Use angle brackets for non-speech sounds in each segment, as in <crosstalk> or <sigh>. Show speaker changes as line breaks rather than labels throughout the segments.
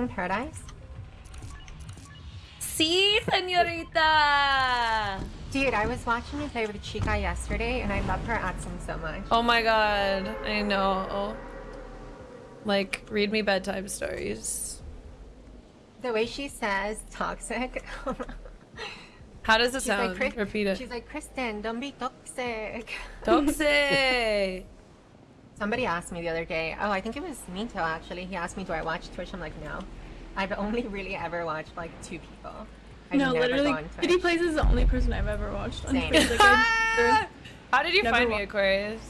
watching Paradise?
See, senorita.
Dude, I was watching you play with Chica yesterday, and I love her accent so much.
Oh my god, I know. Like, read me bedtime stories.
The way she says toxic. <laughs>
How does it
She's like,
sound?
"Chris-
Repeat it.
She's like, Kristen, don't be toxic.
Toxic. <laughs>
Somebody asked me the other day. Oh, I think it was Mito actually. He asked me, "Do I watch Twitch?" I'm like, "No." I've only really ever watched like two people. I've
no,
never
literally,
gone
Kitty Plays is the only person I've ever watched on
Same.
Twitch. Like, <laughs>
How did you find me, Aquarius?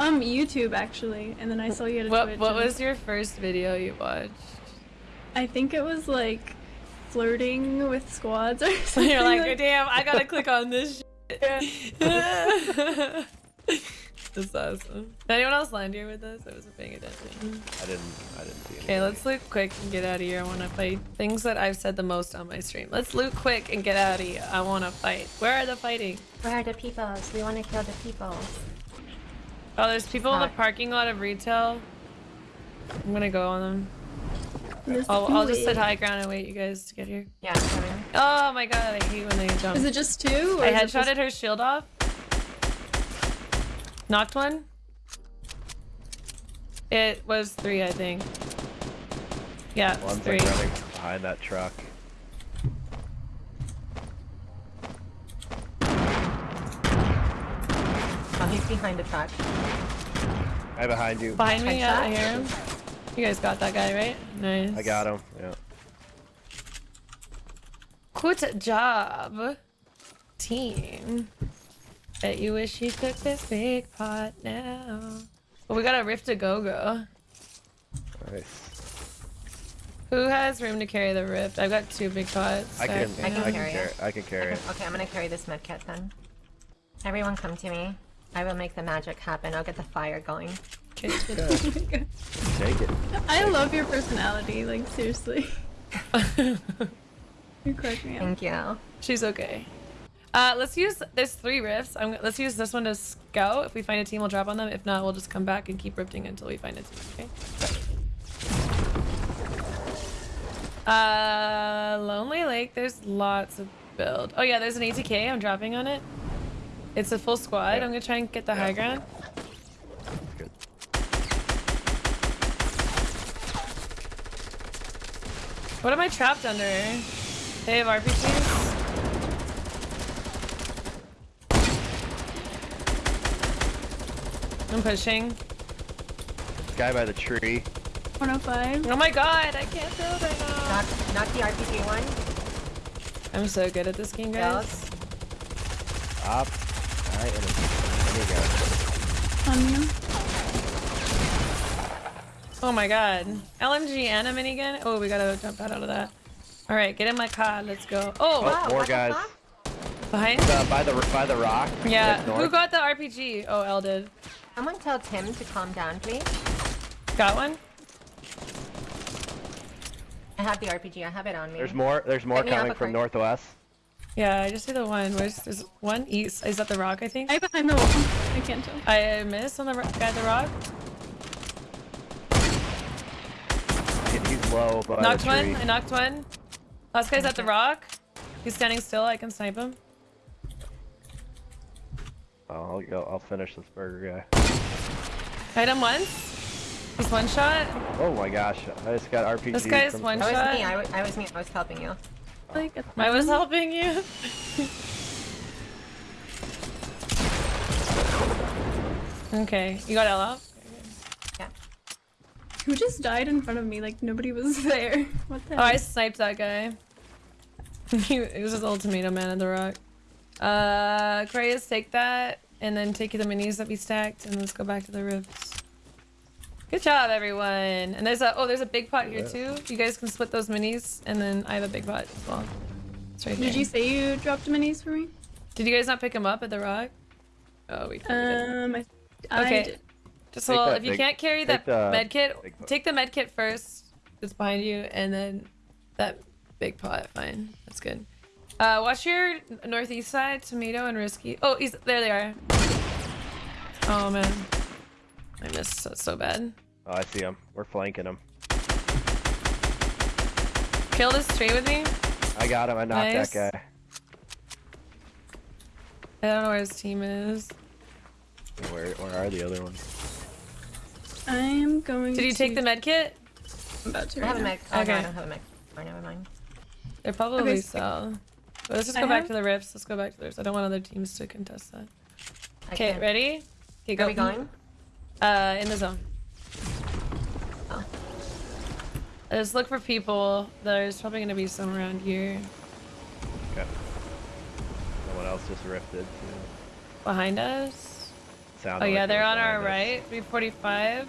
um, YouTube actually, and then I saw you at a
What
Twitch.
What
and
was your first video you watched?
I think it was like flirting with squads or <laughs> <laughs> something.
You're like, damn, I gotta click on this. Shit. That's awesome. Did anyone else land here with us? I wasn't paying attention.
I didn't. I didn't see.
Okay, let's loot quick and get out of here. I want to fight things that I've said the most on my stream. Let's loot quick and get out of here. I want to fight. Where are the fighting?
Where are the peoples? We want to kill the peoples.
Oh, there's people in the
ah.
parking lot of retail. I'm gonna go on them.
Let's
I'll, I'll just sit high ground and wait you guys to get here.
Yeah, I'm coming.
Oh my god, I hate when they jump.
Is it just two? Or
I
is it just-
her shield off. Knocked one. It was three, I think. Yeah, it's
One's
three.
like running behind that truck.
Oh, he's behind the truck.
Right behind you.
Behind me, yeah, I hear him. You guys got that guy, right? Nice.
I got him. Yeah.
Good job, team. Bet you wish you took this big pot now. Well, we got a rift to go go.
Nice.
Who has room to carry the rift? I've got two big pots.
I can.
Sorry.
I can
I can
carry
carry.
it.
I can carry it.
Okay, I'm gonna carry this medkit then. Everyone come to me. I will make the magic happen. I'll get the fire going.
Okay. <laughs>
Take it.
I love your personality. Like seriously, <laughs> you crack me up.
Thank you.
She's okay. Uh, let's use, there's three rifts. I'm, let's use this one to scout. If we find a team, we'll drop on them. If not, we'll just come back and keep rifting until we find a team, okay? Uh, Lonely Lake, there's lots of build. Oh yeah, there's an ATK, I'm dropping on it. It's a full squad.
Yeah.
I'm gonna try and get the
Yeah.
high ground. What am I trapped under? They have RPGs? I'm pushing.
Guy by the tree.
105.
Oh my god, I can't build right now.
Not, not the RPG one.
I'm so good at this game, guys.
Up. Alright, there you go.
On you.
Oh my god. LMG and a minigun? Oh, we gotta jump out of that. Alright, get in my car, let's go. Oh,
Oh,
Wow,
more guys.
behind?
Uh, by the by the rock.
Yeah,
like
who got the RPG? Oh, L did.
Someone tell Tim to calm down, please.
Got one?
I have the RPG. I have it on me.
There's more. There's more
Hit
coming from northwest.
Yeah, I just see the one. Where's there's one east? Is that the rock, I think?
Right behind the wall. I can't tell.
I missed on the ro- guy at the rock.
He- He's low, but
knocked one. I knocked one. Last guy's at the rock. He's standing still. I can snipe him.
Oh, I'll go. I'll finish this burger guy.
Hit him once. He's one shot.
Oh my gosh! I just got RPG.
This guy's
from
one
That was
shot.
me. I was, I was me. I was helping you.
Like,
I was helping you. <laughs> okay, you got L out?
Yeah.
Who just died in front of me? Like nobody was <laughs> there. What the
Oh, I sniped that guy. <laughs> he it was his little tomato man at the rock. Uh, Aquarius, take that, and then take the minis that we stacked, and let's go back to the rifts. Good job, everyone. And there's a oh, there's a big pot here too. You guys can split those minis, and then I have a big pot as well. It's right
Did
there.
you say you dropped minis for me?
Did you guys not pick them up at the rock? Oh, we, we didn't.
Um, I, I
Okay.
did.
Just
Take
well,
that
if you
big-
can't carry that
the
med kit, take the med kit first. It's behind you, and then that big pot. Fine, that's good. Uh, watch your northeast side, tomato and risky. Oh, he's there. They are. Oh man, I missed so, so bad.
Oh, I see him. We're flanking him.
Kill this tree with me.
I got him. I knocked
Nice.
that guy.
I don't know where his team is.
Where where are the other ones?
I am going. To.
Did you
to...
take the med kit?
I'm about to.
I have
right
a
now.
mech. Oh, I don't have a mech. Oh, never mind.
They're probably
Okay,
so. But let's just
I
go back
have-
to the rifts. Let's go back to the rifts. I don't want other teams to contest that.
I
Okay,
can't-
ready? Okay, go.
Are we going?
Uh, in the zone.
Oh.
Just look for people. There's probably gonna be some around here.
Okay. Someone else just rifted. Too.
Behind us.
Sounded
Oh yeah,
it
they're on our
us.
right. 345.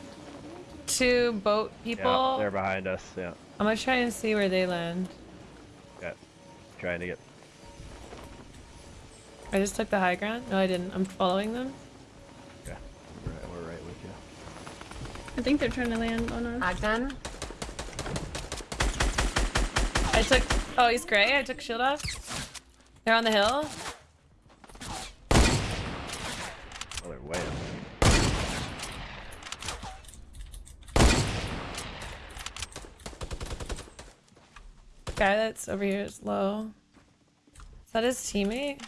Two boat people.
Yeah, they're behind us. Yeah.
I'm gonna try and see where they land.
Okay. Trying to get.
I just took the high ground. No, I didn't. I'm following them.
Yeah. We're right, we're right with you.
I think they're trying to land on us.
Agdan?
I took. Oh, he's gray. I took shield off. They're on the hill.
Oh, they're way up.
Guy that's over here is low. Is that his teammate?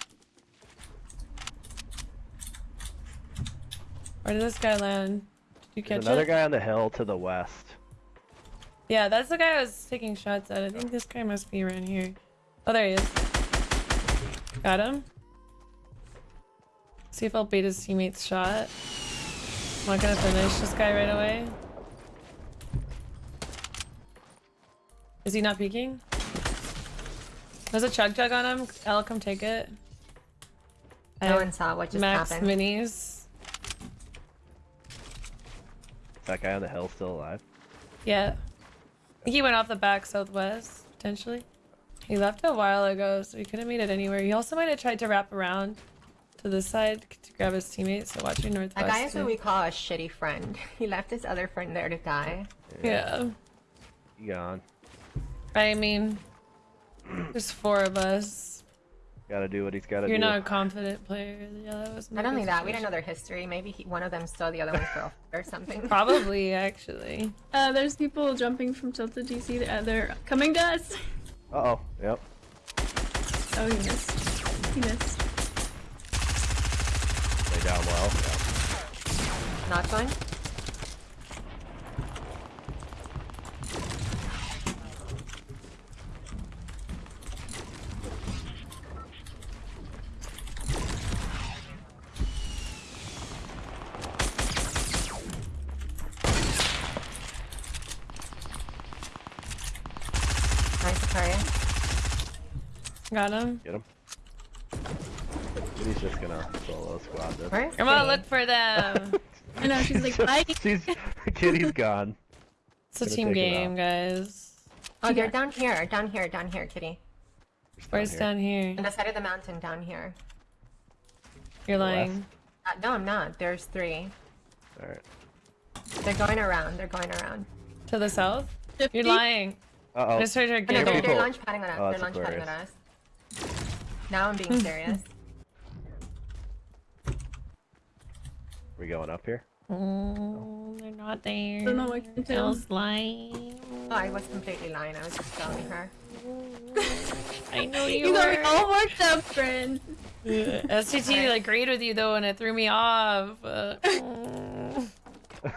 Where did this guy land? Did you
There's
catch
another
it?
guy on the hill to the west.
Yeah, that's the guy I was taking shots at. I think this guy must be around here. Oh, there he is. Got him. See if I'll bait his teammate's shot. I'm not gonna finish this guy right away. Is he not peeking? There's a chug chug on him. I'll come take it.
No one saw what just
max
happened.
minis.
That guy on the hill still alive?
Yeah. He went off the back southwest, potentially. He left a while ago, so he couldn't meet it anywhere. He also might have tried to wrap around to this side to grab his teammates, so watch your northwest.
That guy is what we call a shitty friend. <laughs> He left his other friend there to die.
Yeah.
He gone.
I mean, there's four of us.
Gotta do what he's gotta do.
You're not a confident player. Yeah, that was
Not only that, we don't know their history. Maybe he, one of them stole the other one's girlfriend <laughs> or something.
Probably, <laughs> actually.
Uh, there's people jumping from Tilted DC. Uh, they're coming to us.
Uh oh. Yep.
Oh, he missed. He missed.
Lay down well. Yeah.
Not going? Nice, Aquaria.
Got him.
Get him. He's just gonna solo squad this.
Where is
Come on,
Kitty?
look for them. <laughs>
I know, she's like, <laughs> bye.
She's Kitty's gone.
It's a team game, guys.
Oh, they're down here, down here, down here, Kitty.
She's
Where's
here.
down here?
On the side of the mountain, down here.
You're lying.
Uh, no, I'm not. There's three.
All right.
They're going around. They're going around.
To the south?
50?
You're lying.
Uh oh.
I just heard her
Oh, no,
giggle.
they're,
people.
they're launch padding on us.
Oh,
they're
that's
launch padding on us. Now I'm being serious.
We going up here?
Oh, they're not there.
Don't know what to tell.
Lying.
Oh, I was completely lying. I was just telling her. <laughs>
I know you,
You got
were.
me all worked up, friend.
STT agreed with you though, and it threw me off. Uh. <laughs>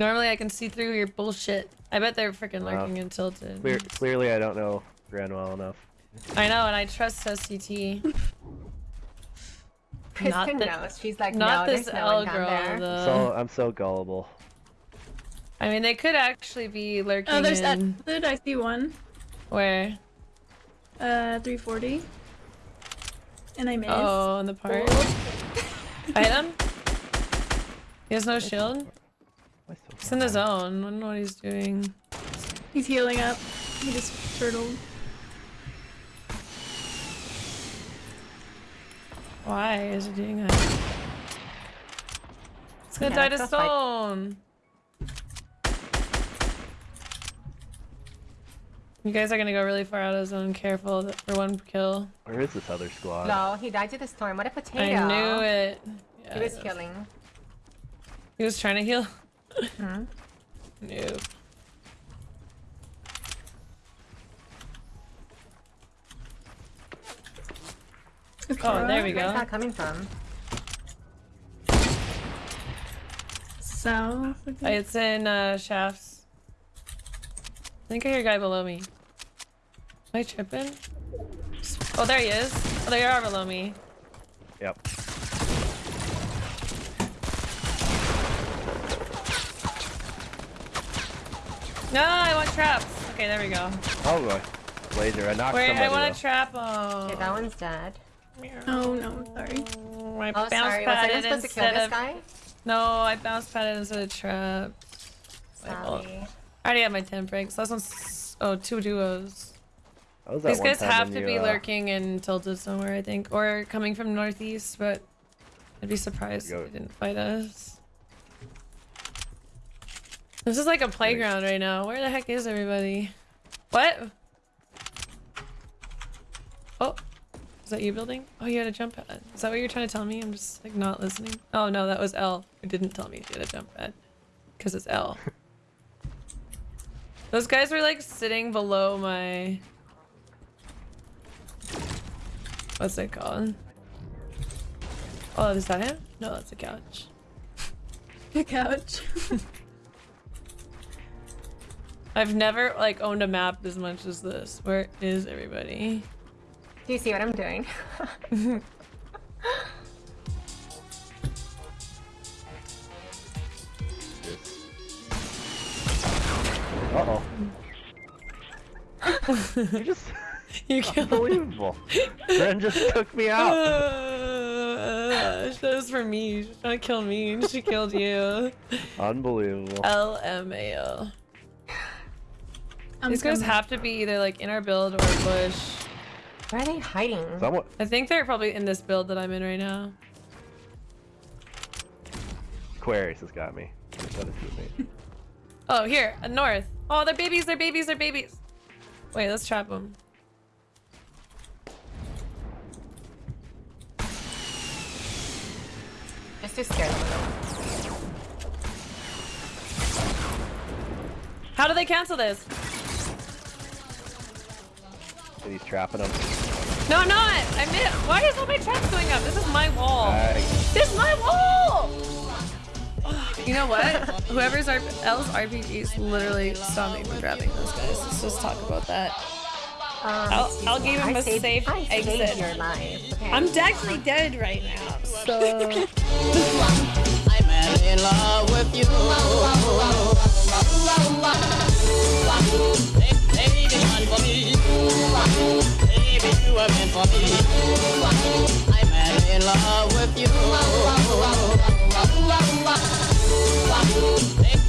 Normally, I can see through your bullshit. I bet they're freaking
Wow.
lurking and tilted.
Clear, clearly, I don't know Gran well enough.
I know, and I trust STT.
Kristen
the-
knows. She's like,
Not
no,
this
there's no
L girl,
there.
though.
So I'm so gullible.
I mean, they could actually be lurking
Oh, there's that.
in...
Tilted, I see one.
Where?
Uh, 340. And I missed.
Oh, in the park. <laughs> I hit him. He has no shield.
Am
He's in the zone. I don't know what he's doing.
He's healing up. He just turtled.
Why is it doing that? It's gonna
Yeah,
die to
it's a fight.
stone. You guys are gonna go really far out of zone. Careful for one kill.
Where is this other squad?
No, he died to the storm. What a potato.
I knew it. Yeah,
He was
I know.
killing.
He was trying to heal. <laughs>
Hmm?
Nope. Oh, there we go.
Where's that coming from?
South. I think.
It's in uh, shafts. I think I hear a guy below me. Am I tripping? Oh, there he is. Oh, they are below me.
Yep.
No, I want traps. Okay, there we go.
Oh boy. Laser. I knocked
Wait,
somebody.
I want to trap. Oh.
Okay, that one's dead.
Oh no, sorry.
I
Oh,
bounce
sorry. Was I
padded
supposed to kill
instead
this
of.
guy?
No, I bounce padded instead of trap. My fault.
Sorry.
I already have my 10 breaks. Last one's. Oh, two duos.
That
These guys have to
you,
be
uh,
lurking in tilted somewhere, I think. Or coming from northeast, but I'd be surprised if they didn't fight us. This is like a playground right now. Where the heck is everybody? What? Oh, is that you building? Oh, you had a jump pad. Is that what you're trying to tell me? I'm just like not listening. Oh no, that was L. It didn't tell me she had a jump pad. Because it's L. <laughs> Those guys were like sitting below my What's it called? Oh, is that him? No, that's a couch. <laughs>
The couch. <laughs>
I've never like owned a map as much as this. Where is everybody?
Do you see what I'm doing? <laughs>
Uh oh. you just <laughs>
You killed
unbelievable. Ren just took me out. <laughs>
Uh, that was for me. She's trying to kill me. and She killed you.
Unbelievable.
LMAO. These guys have to be either like in our build or bush.
Where are they hiding?
Someone.
I think they're probably in this build that I'm in right now.
Aquarius has got me. That is me. <laughs>
Oh, here, uh, north. Oh, they're babies, they're babies, they're babies. Wait, let's trap them.
Just to scare them a little.
How do they cancel this?
And he's trapping them.
No, I'm not. I missed. Why is all my traps going up? This is my wall.
Nice.
This is my wall. You know what? Whoever's R- L's RPGs literally stop me from grabbing those guys. Let's just talk about that.
Um,
I'll- I'll give him
I
a
saved,
safe
I saved
exit.
your life. Okay.
I'm actually dead right now. So
I'm in love with you. <laughs> Baby, for me. Baby, you are meant for me. I'm in love with you.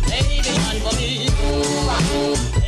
Baby, for me.